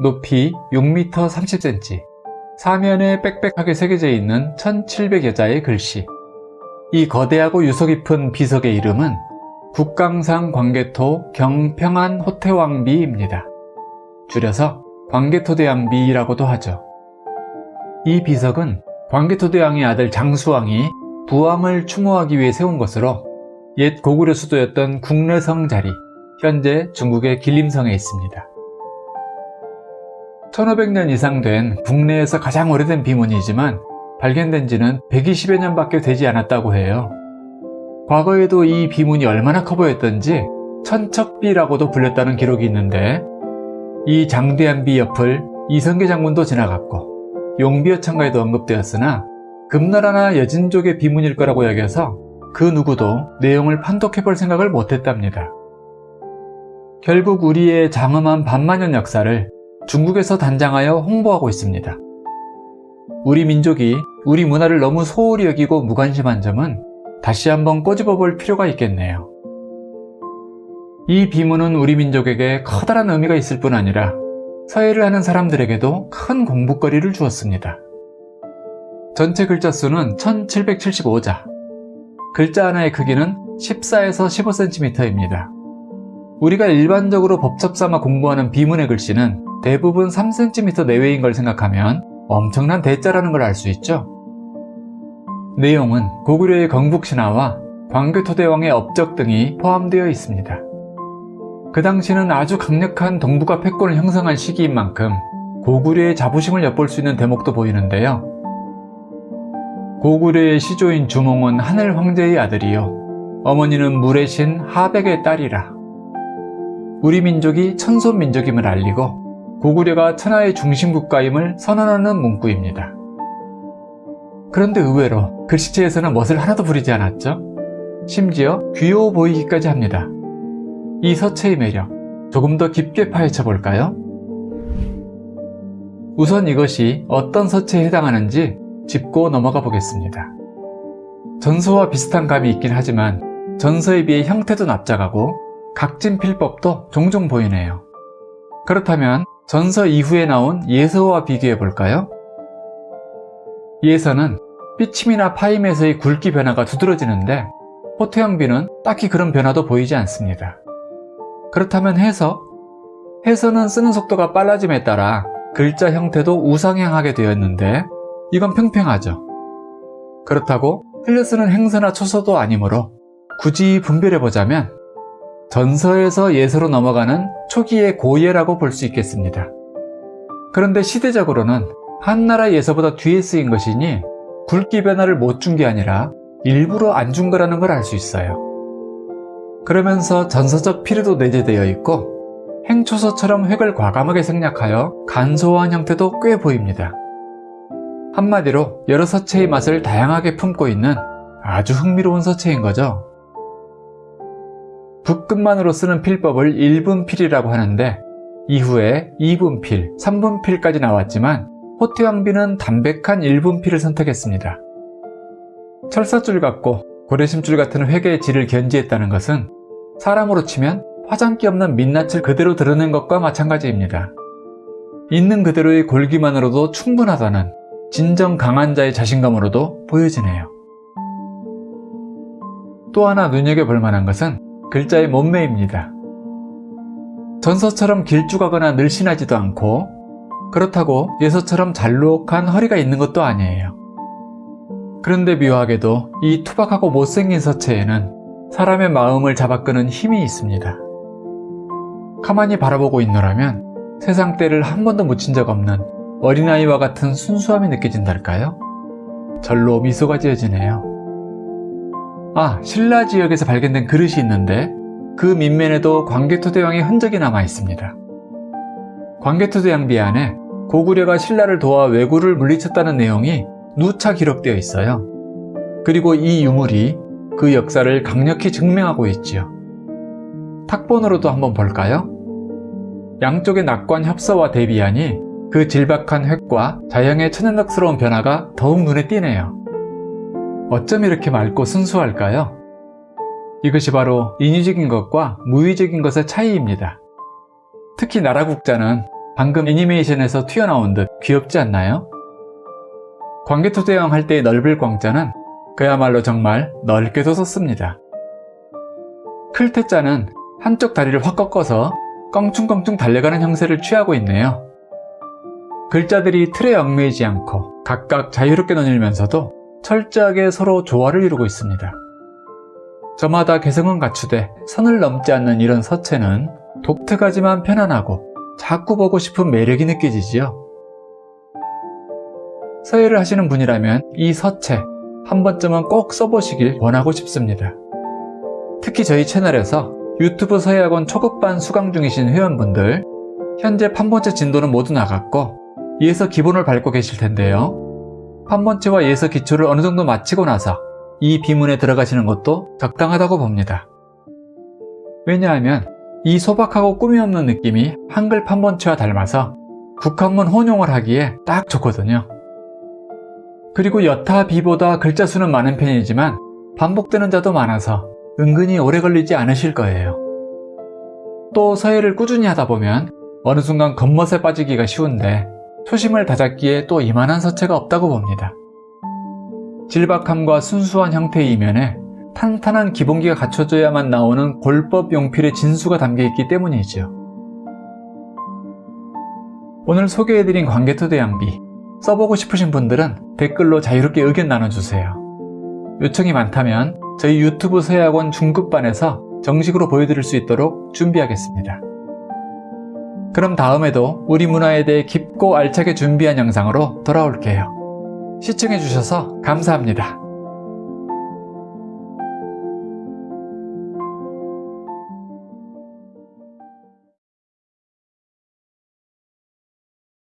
높이 6m 30cm, 사면에 빽빽하게 새겨져 있는 1700여 자의 글씨. 이 거대하고 유서 깊은 비석의 이름은 국강상 광개토 경평안 호태왕비입니다. 줄여서 광개토대왕비라고도 하죠. 이 비석은 광개토대왕의 아들 장수왕이 부왕을 추모하기 위해 세운 것으로 옛 고구려 수도였던 국내성 자리, 현재 중국의 길림성에 있습니다. 1500년 이상 된 국내에서 가장 오래된 비문이지만 발견된 지는 120여 년밖에 되지 않았다고 해요. 과거에도 이 비문이 얼마나 커 보였던지 천척비라고도 불렸다는 기록이 있는데 이 장대한 비 옆을 이성계 장군도 지나갔고 용비어천가에도 언급되었으나 금나라나 여진족의 비문일 거라고 여겨서 그 누구도 내용을 판독해 볼 생각을 못했답니다. 결국 우리의 장엄한 반만년 역사를 중국에서 단장하여 홍보하고 있습니다. 우리 민족이 우리 문화를 너무 소홀히 여기고 무관심한 점은 다시 한번 꼬집어 볼 필요가 있겠네요. 이 비문은 우리 민족에게 커다란 의미가 있을 뿐 아니라 서예를 하는 사람들에게도 큰 공부거리를 주었습니다. 전체 글자 수는 1775자, 글자 하나의 크기는 14에서 15cm입니다. 우리가 일반적으로 법첩 삼아 공부하는 비문의 글씨는 대부분 3cm 내외인 걸 생각하면 엄청난 대자라는 걸 알 수 있죠. 내용은 고구려의 건국신화와 광교토대왕의 업적 등이 포함되어 있습니다. 그 당시는 아주 강력한 동북아 패권을 형성한 시기인 만큼 고구려의 자부심을 엿볼 수 있는 대목도 보이는데요. 고구려의 시조인 주몽은 하늘 황제의 아들이요. 어머니는 물의 신 하백의 딸이라. 우리 민족이 천손 민족임을 알리고 고구려가 천하의 중심 국가임을 선언하는 문구입니다. 그런데 의외로 글씨체에서는 멋을 하나도 부리지 않았죠? 심지어 귀여워 보이기까지 합니다. 이 서체의 매력, 조금 더 깊게 파헤쳐 볼까요? 우선 이것이 어떤 서체에 해당하는지 짚고 넘어가 보겠습니다. 전서와 비슷한 감이 있긴 하지만 전서에 비해 형태도 납작하고 각진 필법도 종종 보이네요. 그렇다면 전서 이후에 나온 예서와 비교해 볼까요? 예서는 삐침이나 파임에서의 굵기 변화가 두드러지는데 호태영비는 딱히 그런 변화도 보이지 않습니다. 그렇다면 해서? 해서는 쓰는 속도가 빨라짐에 따라 글자 형태도 우상향하게 되었는데 이건 평평하죠. 그렇다고 흘려 쓰는 행서나 초서도 아니므로 굳이 분별해보자면 전서에서 예서로 넘어가는 초기의 고예라고 볼 수 있겠습니다. 그런데 시대적으로는 한나라 예서보다 뒤에 쓰인 것이니 굵기 변화를 못 준 게 아니라 일부러 안 준 거라는 걸 알 수 있어요. 그러면서 전서적 필요도 내재되어 있고 행초서처럼 획을 과감하게 생략하여 간소화한 형태도 꽤 보입니다. 한마디로 여러 서체의 맛을 다양하게 품고 있는 아주 흥미로운 서체인 거죠. 붓끝만으로 쓰는 필법을 1분필이라고 하는데 이후에 2분필, 3분필까지 나왔지만 호태왕비는 담백한 1분필을 선택했습니다. 철사줄 같고 고래심줄 같은 회계의 질을 견지했다는 것은 사람으로 치면 화장기 없는 민낯을 그대로 드러낸 것과 마찬가지입니다. 있는 그대로의 골기만으로도 충분하다는 진정 강한 자의 자신감으로도 보여지네요. 또 하나 눈여겨볼 만한 것은 글자의 몸매입니다. 전서처럼 길쭉하거나 늘씬하지도 않고 그렇다고 예서처럼 잘록한 허리가 있는 것도 아니에요. 그런데 묘하게도 이 투박하고 못생긴 서체에는 사람의 마음을 잡아끄는 힘이 있습니다. 가만히 바라보고 있노라면 세상 때를 한 번도 묻힌 적 없는 어린아이와 같은 순수함이 느껴진달까요? 절로 미소가 지어지네요. 아, 신라 지역에서 발견된 그릇이 있는데 그 밑면에도 광개토대왕의 흔적이 남아 있습니다. 광개토대왕비 안에 고구려가 신라를 도와 왜구를 물리쳤다는 내용이 누차 기록되어 있어요. 그리고 이 유물이 그 역사를 강력히 증명하고 있지요. 탁본으로도 한번 볼까요? 양쪽의 낙관 협서와 대비하니 그 질박한 획과 자형의 천연덕스러운 변화가 더욱 눈에 띄네요. 어쩜 이렇게 맑고 순수할까요? 이것이 바로 인위적인 것과 무의적인 것의 차이입니다. 특히 나라 국자는 방금 애니메이션에서 튀어나온 듯 귀엽지 않나요? 광개토대왕 할 때의 넓을 광자는 그야말로 정말 넓게도 썼습니다. 클테자는 한쪽 다리를 확 꺾어서 껑충껑충 달려가는 형세를 취하고 있네요. 글자들이 틀에 얽매이지 않고 각각 자유롭게 너닐면서도 철저하게 서로 조화를 이루고 있습니다. 저마다 개성은 갖추되 선을 넘지 않는 이런 서체는 독특하지만 편안하고 자꾸 보고 싶은 매력이 느껴지지요. 서예를 하시는 분이라면 이 서체 한 번쯤은 꼭 써보시길 원하고 싶습니다. 특히 저희 채널에서 유튜브 서예학원 초급반 수강 중이신 회원분들 현재 판본체 진도는 모두 나갔고 이에서 기본을 밟고 계실 텐데요. 판본체와 예서 기초를 어느 정도 마치고 나서 이 비문에 들어가시는 것도 적당하다고 봅니다. 왜냐하면 이 소박하고 꾸미 없는 느낌이 한글 판본체와 닮아서 국한문 혼용을 하기에 딱 좋거든요. 그리고 여타 비보다 글자 수는 많은 편이지만 반복되는 자도 많아서 은근히 오래 걸리지 않으실 거예요. 또 서예를 꾸준히 하다 보면 어느 순간 겉멋에 빠지기가 쉬운데 초심을 다잡기에 또 이만한 서체가 없다고 봅니다. 질박함과 순수한 형태의 이면에 탄탄한 기본기가 갖춰져야만 나오는 골법 용필의 진수가 담겨있기 때문이죠. 오늘 소개해드린 광개토대 양비 써보고 싶으신 분들은 댓글로 자유롭게 의견 나눠주세요. 요청이 많다면 저희 유튜브 서예학원 중급반에서 정식으로 보여드릴 수 있도록 준비하겠습니다. 그럼 다음에도 우리 문화에 대해 깊고 알차게 준비한 영상으로 돌아올게요. 시청해주셔서 감사합니다.